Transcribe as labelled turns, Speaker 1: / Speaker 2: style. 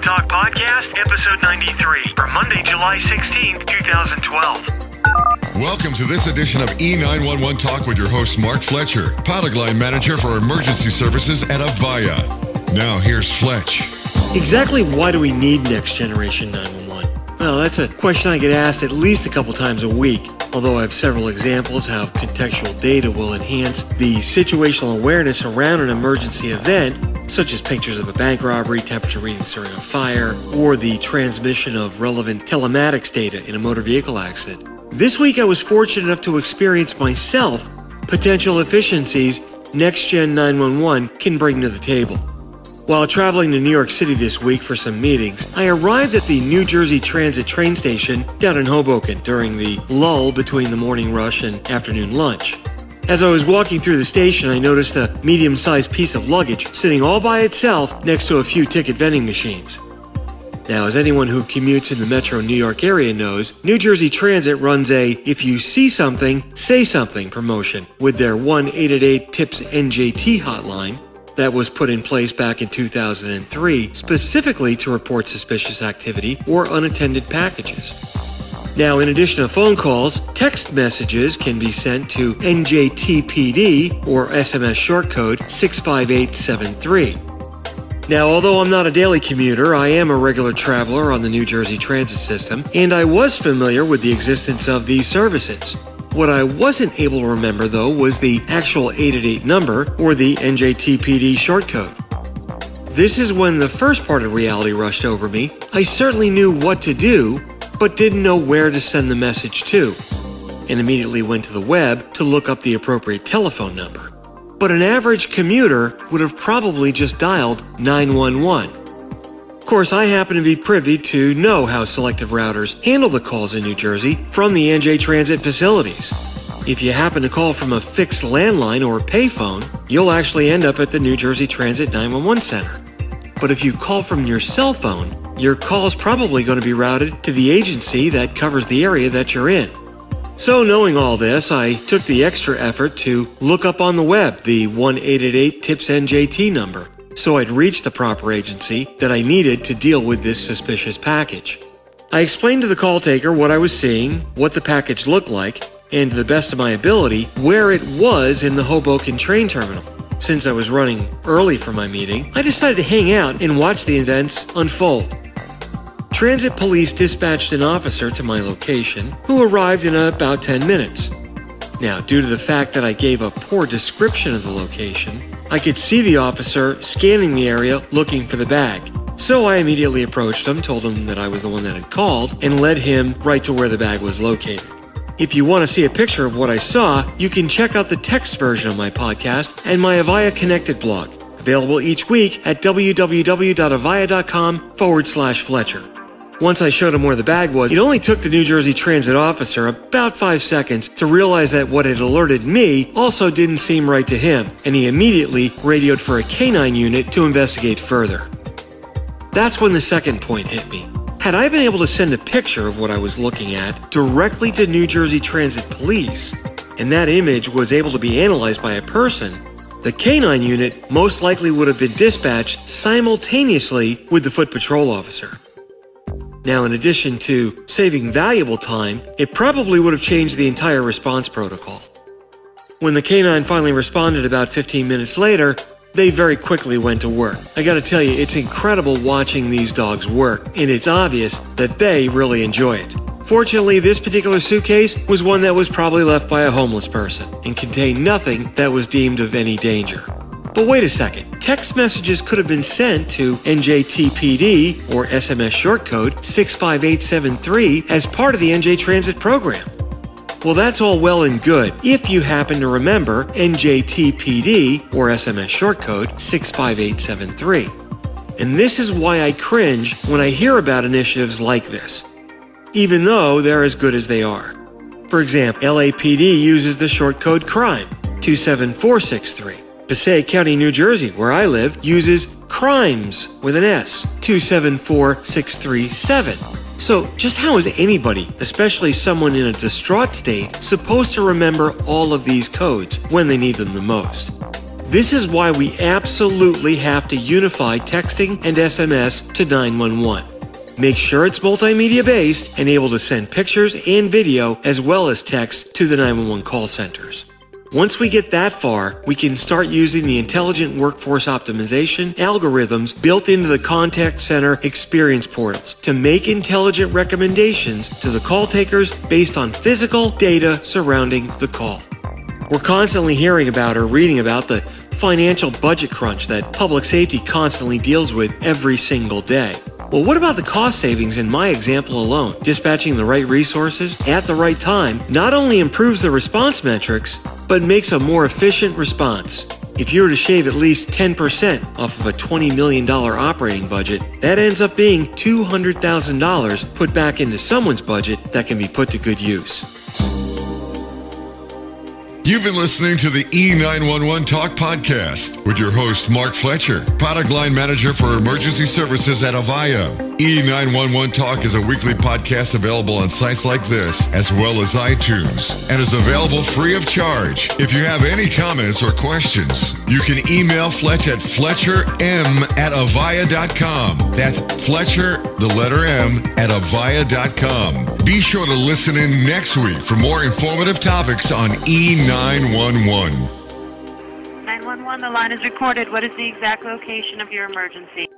Speaker 1: 911 Talk Podcast, episode 93, for Monday, July 16th, 2012.
Speaker 2: Welcome to this edition of E911 Talk with your host, Mark Fletcher, pilot line manager for emergency services at Avaya. Now, here's Fletch.
Speaker 3: Exactly why do we need next generation 911? Well, that's a question I get asked at least a couple times a week. Although I have several examples how contextual data will enhance the situational awareness around an emergency event, such as pictures of a bank robbery, temperature readings during a fire, or the transmission of relevant telematics data in a motor vehicle accident. This week I was fortunate enough to experience myself potential efficiencies Next Gen 911 can bring to the table. While traveling to New York City this week for some meetings, I arrived at the New Jersey Transit train station down in Hoboken during the lull between the morning rush and afternoon lunch. As I was walking through the station, I noticed a medium sized piece of luggage sitting all by itself next to a few ticket vending machines. Now, as anyone who commutes in the metro New York area knows, New Jersey Transit runs a If You See Something, Say Something promotion with their 1 888 TIPS NJT hotline that was put in place back in 2003 specifically to report suspicious activity or unattended packages. Now, in addition to phone calls, text messages can be sent to NJTPD or SMS shortcode 65873. Now, although I'm not a daily commuter, I am a regular traveler on the New Jersey Transit System, and I was familiar with the existence of these services. What I wasn't able to remember, though, was the actual 888 number or the NJTPD shortcode. This is when the first part of reality rushed over me. I certainly knew what to do, but didn't know where to send the message to, and immediately went to the web to look up the appropriate telephone number. But an average commuter would have probably just dialed 911 Of course, I happen to be privy to know how selective routers handle the calls in New Jersey from the NJ Transit facilities. If you happen to call from a fixed landline or payphone, you'll actually end up at the New Jersey Transit 911 Center. But if you call from your cell phone, your call is probably going to be routed to the agency that covers the area that you're in. So, knowing all this, I took the extra effort to look up on the web the 1 888 TIPS NJT number so I'd reach the proper agency that I needed to deal with this suspicious package. I explained to the call taker what I was seeing, what the package looked like, and to the best of my ability, where it was in the Hoboken train terminal. Since I was running early for my meeting, I decided to hang out and watch the events unfold. Transit police dispatched an officer to my location who arrived in about 10 minutes. Now, due to the fact that I gave a poor description of the location, I could see the officer scanning the area looking for the bag. So I immediately approached him, told him that I was the one that had called, and led him right to where the bag was located. If you want to see a picture of what I saw, you can check out the text version of my podcast and my Avaya Connected blog, available each week at www.avaya.com forward slash Fletcher. Once I showed him where the bag was, it only took the New Jersey Transit officer about five seconds to realize that what had alerted me also didn't seem right to him, and he immediately radioed for a canine unit to investigate further. That's when the second point hit me. Had I been able to send a picture of what I was looking at directly to New Jersey Transit Police, and that image was able to be analyzed by a person, the canine unit most likely would have been dispatched simultaneously with the foot patrol officer. Now, in addition to saving valuable time, it probably would have changed the entire response protocol. When the canine finally responded about 15 minutes later, they very quickly went to work. I gotta tell you, it's incredible watching these dogs work, and it's obvious that they really enjoy it. Fortunately, this particular suitcase was one that was probably left by a homeless person and contained nothing that was deemed of any danger. But wait a second, text messages could have been sent to NJTPD or SMS shortcode 65873 as part of the NJ Transit program. Well, that's all well and good if you happen to remember NJTPD or SMS shortcode 65873. And this is why I cringe when I hear about initiatives like this, even though they're as good as they are. For example, LAPD uses the shortcode CRIME 27463. Passaic County, New Jersey, where I live, uses crimes with an S, 274637. So, just how is anybody, especially someone in a distraught state, supposed to remember all of these codes when they need them the most? This is why we absolutely have to unify texting and SMS to 911. Make sure it's multimedia based and able to send pictures and video as well as text to the 911 call centers. Once we get that far, we can start using the intelligent workforce optimization algorithms built into the contact center experience portals to make intelligent recommendations to the call takers based on physical data surrounding the call. We're constantly hearing about or reading about the financial budget crunch that public safety constantly deals with every single day. Well, what about the cost savings in my example alone? Dispatching the right resources at the right time not only improves the response metrics, but makes a more efficient response. If you were to shave at least 10% off of a $20 million operating budget, that ends up being $200,000 put back into someone's budget that can be put to good use.
Speaker 2: You've been listening to the E911 Talk Podcast with your host, Mark Fletcher, product line manager for emergency services at Avaya. E911 Talk is a weekly podcast available on sites like this, as well as iTunes, and is available free of charge. If you have any comments or questions, you can email Fletch at fletcherm at avaya.com. That's Fletcher, the letter M, at avaya.com. Be sure to listen in next week for more informative topics on E911. 911.
Speaker 4: 911, the line is recorded. What is the exact location of your emergency?